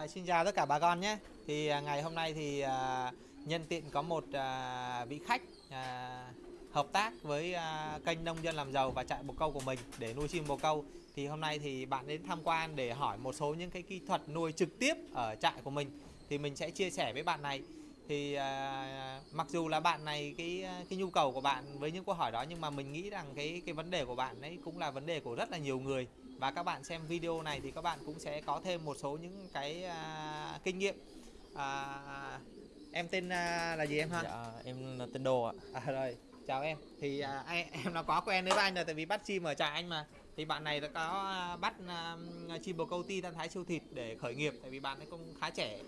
À, xin chào tất cả bà con nhé. Thì à, ngày hôm nay thì à, nhân tiện có một à, vị khách à, hợp tác với à, kênh nông dân làm giàu và trại bồ câu của mình để nuôi chim bồ câu. Thì hôm nay thì bạn đến tham quan để hỏi một số những cái kỹ thuật nuôi trực tiếp ở trại của mình. Thì mình sẽ chia sẻ với bạn này. Thì à, mặc dù là bạn này cái à, cái nhu cầu của bạn với những câu hỏi đó nhưng mà mình nghĩ rằng cái cái vấn đề của bạn ấy cũng là vấn đề của rất là nhiều người và các bạn xem video này thì các bạn cũng sẽ có thêm một số những cái à, kinh nghiệm. À, em tên à, là gì em ha? Dạ, em là tên Đô ạ. à, rồi chào em. Thì à, em, nó có quen với anh rồi tại vì bắt chim ở trại anh mà. Thì bạn này đã có à, bắt à, chim bồ câu ti tan thái siêu thịt để khởi nghiệp tại vì bạn ấy cũng khá trẻ.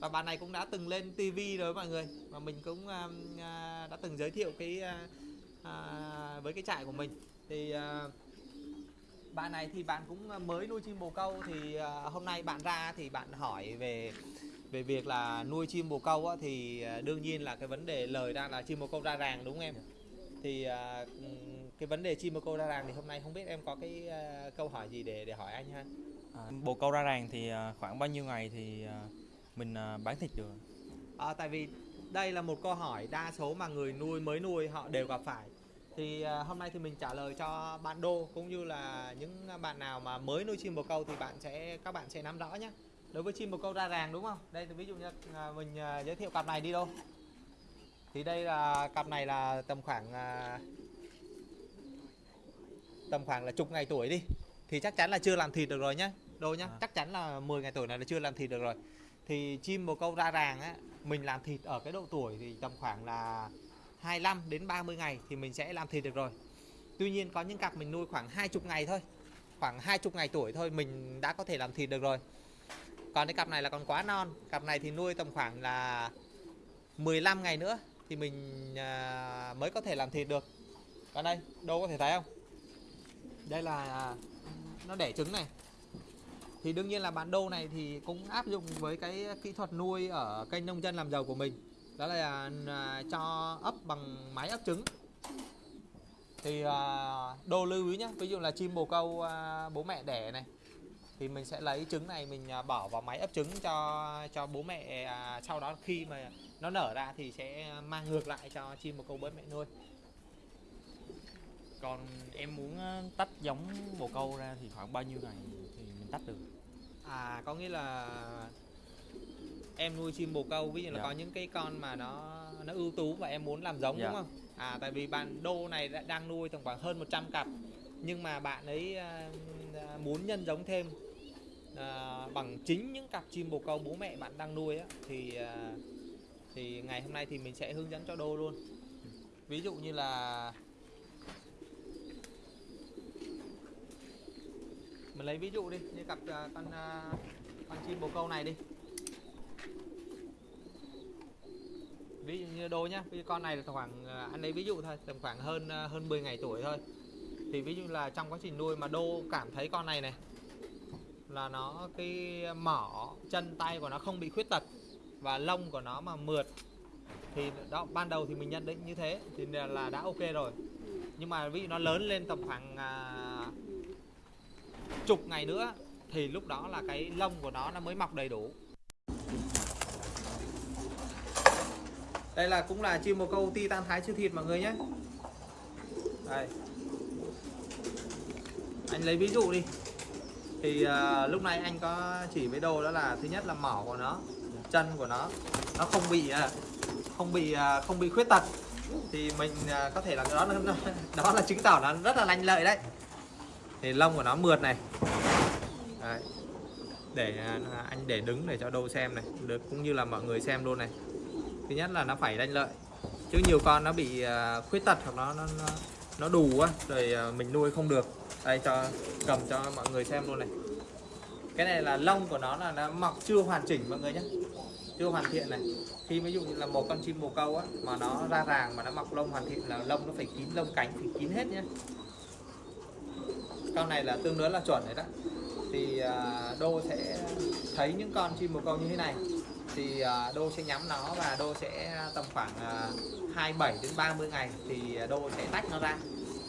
Và bạn này cũng đã từng lên tivi rồi mọi người. Và mình cũng à, à, đã từng giới thiệu cái à, à, với cái trại của mình. Thì à, bạn này thì bạn cũng mới nuôi chim bồ câu thì à, hôm nay bạn ra thì bạn hỏi về về việc là nuôi chim bồ câu á, thì à, đương nhiên là cái vấn đề lời ra là chim bồ câu ra ràng đúng không em? Thì cái vấn đề chim bồ câu ra ràng thì hôm nay không biết em có cái câu hỏi gì để để hỏi anh ha? À, bồ câu ra ràng thì khoảng bao nhiêu ngày thì mình bán thịt được? à, tại vì đây là một câu hỏi đa số mà người nuôi mới nuôi họ đều gặp phải thì à, hôm nay thì mình trả lời cho bạn đô cũng như là những bạn nào mà mới nuôi chim bồ câu thì bạn sẽ các bạn sẽ nắm rõ nhé. Đối với chim bồ câu ra ràng đúng không? Đây thì ví dụ như à, mình à, giới thiệu cặp này đi đâu thì đây là cặp này là tầm khoảng tầm khoảng là chục ngày tuổi đi. Thì chắc chắn là chưa làm thịt được rồi nhá đô nhá. À. chắc chắn là 10 ngày tuổi này là chưa làm thịt được rồi. Thì chim bồ câu ra ràng á mình làm thịt ở cái độ tuổi thì tầm khoảng là 25 đến 30 ngày thì mình sẽ làm thịt được rồi. Tuy nhiên có những cặp mình nuôi khoảng 20 ngày thôi, khoảng 20 ngày tuổi thôi mình đã có thể làm thịt được rồi. Còn cái cặp này là còn quá non, cặp này thì nuôi tầm khoảng là 15 ngày nữa thì mình à, mới có thể làm thịt được. Còn đây, đâu có thể thấy không? Đây là à, nó đẻ trứng này. Thì đương nhiên là bán đô này thì cũng áp dụng với cái kỹ thuật nuôi ở kênh nông dân làm giàu của mình đó là à, cho ấp bằng máy ấp trứng thì à, đô lưu ý nhé ví dụ là chim bồ câu à, bố mẹ đẻ này thì mình sẽ lấy trứng này mình bỏ vào máy ấp trứng cho cho bố mẹ sau đó khi mà nó nở ra thì sẽ mang ngược lại cho chim bồ câu bố mẹ nuôi Còn em muốn tách giống bồ câu ra thì khoảng bao nhiêu ngày thì mình tách được? À có nghĩa là em nuôi chim bồ câu ví dụ là Dạ. có những cái con mà nó nó ưu tú và em muốn làm giống Dạ. đúng không? À tại vì bạn đô này đã, đang nuôi tầm khoảng hơn 100 cặp nhưng mà bạn ấy à, muốn nhân giống thêm à, bằng chính những cặp chim bồ câu bố mẹ bạn đang nuôi á thì à, thì ngày hôm nay thì mình sẽ hướng dẫn cho đô luôn. Ví dụ như là mình lấy ví dụ đi như cặp à, con à, con chim bồ câu này đi ví dụ như đô nhá ví dụ con này là tầm khoảng ờ, anh lấy ví dụ thôi tầm khoảng hơn ờ, hơn 10 ngày tuổi thôi. Thì ví dụ là trong quá trình nuôi mà đô cảm thấy con này này là nó cái mỏ chân tay của nó không bị khuyết tật và lông của nó mà mượt thì đó ban đầu thì mình nhận định như thế thì là là đã ok rồi. Nhưng mà ví dụ nó lớn lên tầm khoảng à, chục ngày nữa thì lúc đó là cái lông của nó nó mới mọc đầy đủ. Đây là cũng là chim bồ câu titan thái chưa thịt mọi người nhé. Đây. Anh lấy ví dụ đi. Thì uh, lúc này anh có chỉ với đồ đó là thứ nhất là mỏ của nó chân của nó. Nó không bị à, không bị à, không bị khuyết tật. Thì mình có thể là đó là đó là chứng tỏ nó rất là lành lợi đấy. Thì lông của nó mượt này. Đấy. để anh để đứng để cho đô xem này. Được cũng như là mọi người xem luôn này thứ nhất là nó phải lanh lợi. Chứ nhiều con nó bị à, khuyết tật hoặc nó nó nó, nó đủ á rồi à, mình nuôi không được. Đây cho cầm cho mọi người xem luôn này. Cái này là lông của nó là nó mọc chưa hoàn chỉnh mọi người nhé chưa hoàn thiện này. Khi ví dụ như là một con chim bồ câu á mà nó ra ràng mà nó mọc lông hoàn thiện là lông nó phải kín lông cánh thì kín hết nhé con này là tương đối là chuẩn đấy đó. Thì à, đô sẽ thấy những con chim bồ câu như thế này thì à, đô sẽ nhắm nó và đô sẽ tầm khoảng à, 27 đến 30 ngày thì đô sẽ tách nó ra.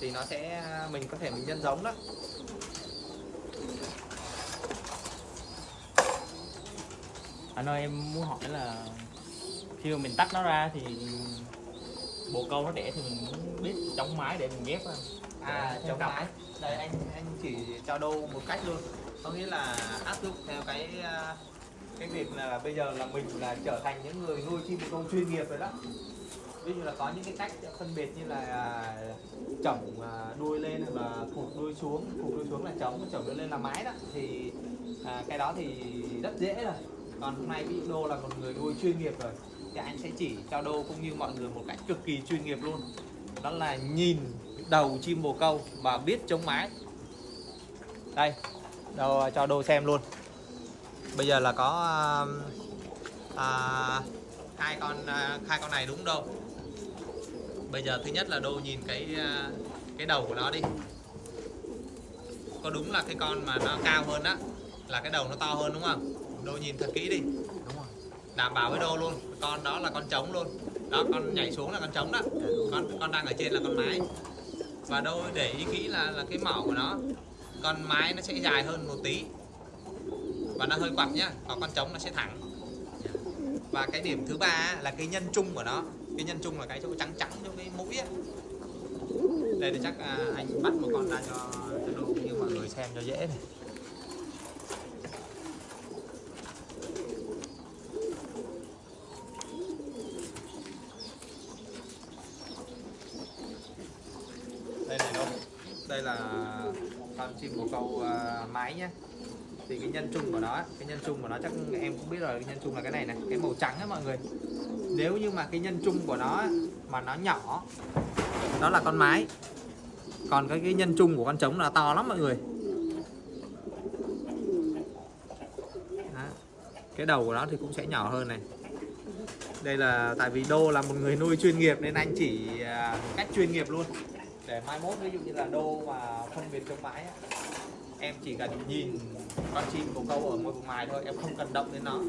Thì nó sẽ mình có thể mình nhân giống đó. Anh ơi em muốn hỏi là khi mà mình tách nó ra thì bồ câu nó đẻ thì mình muốn biết chống mái để mình ghép á à chống mái. Đây anh anh chỉ cho đô một cách luôn. Có nghĩa là áp dụng theo cái à, cái việc là bây giờ là mình là trở thành những người nuôi chim bồ câu chuyên nghiệp rồi đó. Ví dụ là có những cái cách phân biệt như là à, chổng đuôi à, lên hoặc là cụt đuôi xuống cụt đuôi xuống là chổng chổng đuôi lên là mái đó. Thì à, cái đó thì rất dễ rồi. Còn hôm nay ví dụ đô là một người nuôi chuyên nghiệp rồi thì anh sẽ chỉ cho đô cũng như mọi người một cách cực kỳ chuyên nghiệp luôn. Đó là nhìn đầu chim bồ câu và biết chống mái. Đây đâu cho đô xem luôn bây giờ là có à, à, hai con à, hai con này đúng đâu? Bây giờ thứ nhất là đô nhìn cái à, cái đầu của nó đi. Có đúng là cái con mà nó cao hơn á là cái đầu nó to hơn đúng không? Đô nhìn thật kỹ đi. Đúng rồi. Đảm bảo với đô luôn con đó là con trống luôn. Đó con nhảy xuống là con trống đó. Con con đang ở trên là con mái. Và đô để ý kỹ là là cái mỏ của nó. Con mái nó sẽ dài hơn một tí và nó hơi quặp nhá và con trống nó sẽ thẳng. Và cái điểm thứ ba là cái nhân chung của nó. Cái nhân chung là cái chỗ trắng trắng chỗ cái mũi ấy. đây thì chắc à, anh bắt một con ra cho cho đô cũng như mọi người xem cho dễ này. Đây này đâu đây là con chim bồ câu uh, mái nhá thì cái nhân chung của nó cái nhân chung của nó chắc em cũng biết rồi, cái nhân chung là cái này này, cái màu trắng ấy mọi người. Nếu như mà cái nhân chung của nó mà nó nhỏ, đó là con mái. Còn cái cái nhân chung của con trống là to lắm mọi người. Đó. cái đầu của nó thì cũng sẽ nhỏ hơn này. Đây là, tại vì đô là một người nuôi chuyên nghiệp nên anh chỉ à, cách chuyên nghiệp luôn. Để mai mốt ví dụ như là đô mà phân biệt trong mái em chỉ cần nhìn con chim bồ câu ở ngoài vùng ngoài thôi em không cần động đến nó.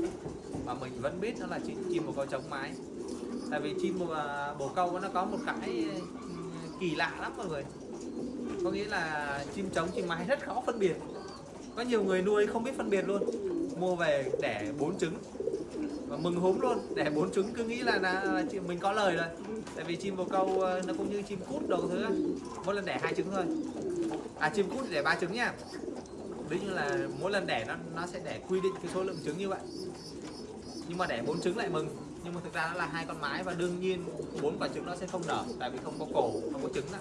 Mà mình vẫn biết nó là chim, chim bồ câu chống mái. Tại vì chim bồ, à, bồ câu nó có một cái ừ, kỳ lạ lắm mọi người. Có nghĩa là chim trống chim mái rất khó phân biệt. Có nhiều người nuôi không biết phân biệt luôn. Mua về đẻ bốn trứng. Và mừng húm luôn đẻ bốn trứng. Cứ nghĩ là, là, là mình có lời rồi. Tại vì chim bồ câu à, nó cũng như chim cút đầu thứ mỗi lần đẻ hai trứng thôi. À chim cút thì đẻ ba trứng nha ví như là mỗi lần đẻ nó nó sẽ đẻ quy định cái số lượng trứng như vậy. Nhưng mà đẻ bốn trứng lại mừng. Nhưng mà thực ra nó là hai con mái và đương nhiên bốn quả trứng nó sẽ không nở tại vì không có cổ không có trứng đó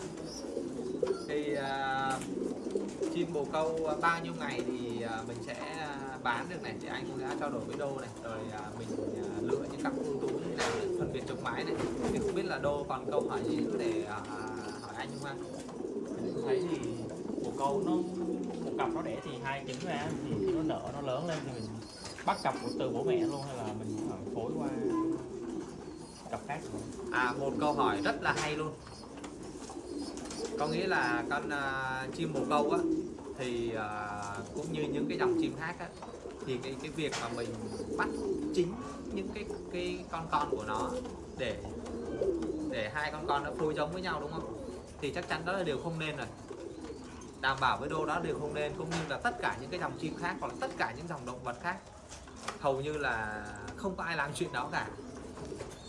thì uh, chim bồ câu bao nhiêu ngày thì uh, mình sẽ à, bán được này. Thì anh cũng đã trao đổi với đô này. Rồi uh, mình uh, lựa những cặp ưu tú như nào để phân biệt trống mái này. Thì không biết là đô còn câu hỏi gì nữa để uh, hỏi anh không anh thấy thì bồ câu nó cặp nó đẻ thì hai trứng ra thì nó nở nó lớn lên thì mình bắt cặp của từ bố mẹ luôn hay là mình ờ, phối qua cặp khác? À một câu hỏi rất là hay luôn. Có nghĩa là con uh, chim bồ câu á Thì uh, cũng như những cái dòng chim khác á Thì cái cái việc mà mình bắt chính những cái cái con con của nó Để để hai con con nó phối giống với nhau đúng không? Thì chắc chắn đó là điều không nên rồi. Đảm bảo với đô đó đều không nên Cũng như là tất cả những cái dòng chim khác Hoặc là tất cả những dòng động vật khác. Hầu như là không có ai làm chuyện đó cả.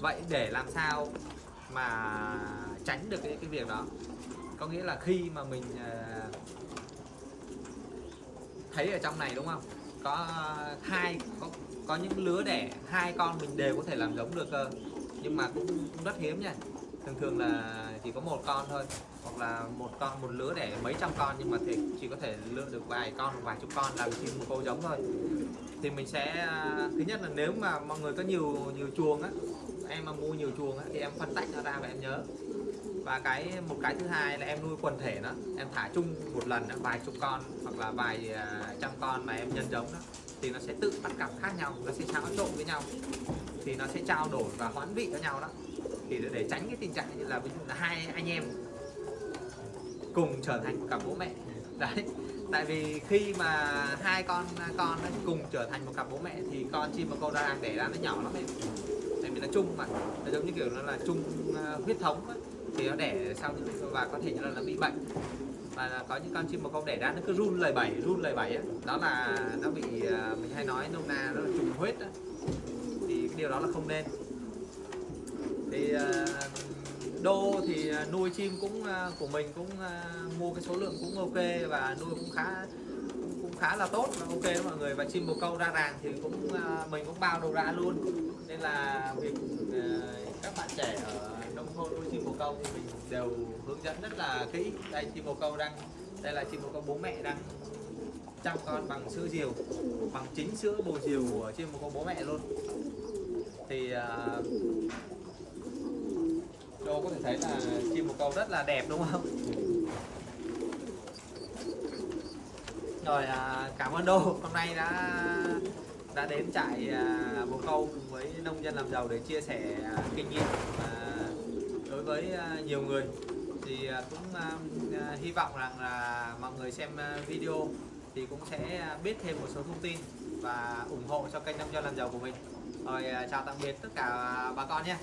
Vậy để làm sao mà tránh được cái cái việc đó? Có nghĩa là khi mà mình ờ, thấy ở trong này đúng không? Có ờ, hai có có những lứa đẻ hai con mình đều có thể làm giống được cơ. Nhưng mà cũng, cũng rất hiếm nha. Thường thường là chỉ có một con thôi hoặc là một con một lứa để mấy trăm con nhưng mà thì chỉ có thể lựa được vài con vài chục con làm chim cô giống thôi. Thì mình sẽ thứ nhất là nếu mà mọi người có nhiều nhiều chuồng á em mà mua nhiều chuồng á thì em phân tách nó ra và em nhớ. Và cái một cái thứ hai là em nuôi quần thể nó em thả chung một lần đó vài chục con hoặc là vài à, trăm con mà em nhân giống đó thì nó sẽ tự bắt cặp khác nhau nó sẽ xáo trộn với nhau. Thì nó sẽ trao đổi và hoán vị cho nhau đó. Thì để, để tránh cái tình trạng như là ví dụ là hai anh em cùng trở thành một cặp bố mẹ. Đấy tại vì khi mà hai con con nó cùng trở thành một cặp bố mẹ thì con chim mà con ra đang đẻ ra nó nhỏ lắm em. Tại vì nó chung mà nó giống như kiểu nó là chung ờ, huyết thống ấy. thì nó đẻ sau và có thể là nó bị bệnh. Và là có những con chim bồ câu đẻ ra nó cứ run lời bẩy run lời bẩy á. Đó là nó bị ờ, mình hay nói nôm na nó là trùng huyết thì cái điều đó là không nên. Thì uh, đô thì à, nuôi chim cũng à, của mình cũng à, mua cái số lượng cũng ok và nuôi cũng khá cũng, cũng khá là tốt và ok đó mọi người. Và chim bồ câu ra ràng thì cũng mình cũng bao đầu ra luôn. Nên là việc các bạn trẻ ở nông thôn nuôi chim bồ câu thì mình đều hướng dẫn rất là kỹ. Đây chim bồ câu đang đây là chim bồ câu bố mẹ đang chăm con bằng sữa diều bằng chính sữa bồ diều của chim bồ câu bố mẹ luôn. Thì uh, video có thể thấy là chim bồ câu rất là đẹp đúng không? Rồi à, cảm ơn Đô. Hôm nay đã đã đến trại à, bồ câu cùng với nông dân làm giàu để chia sẻ à, kinh nghiệm à, đối với à, nhiều người. Thì à, cũng à, à hy vọng rằng là mọi người xem à, video thì cũng sẽ biết thêm một số thông tin và ủng hộ cho kênh nông dân làm giàu của mình. Rồi chào tạm biệt tất cả bà con nhé.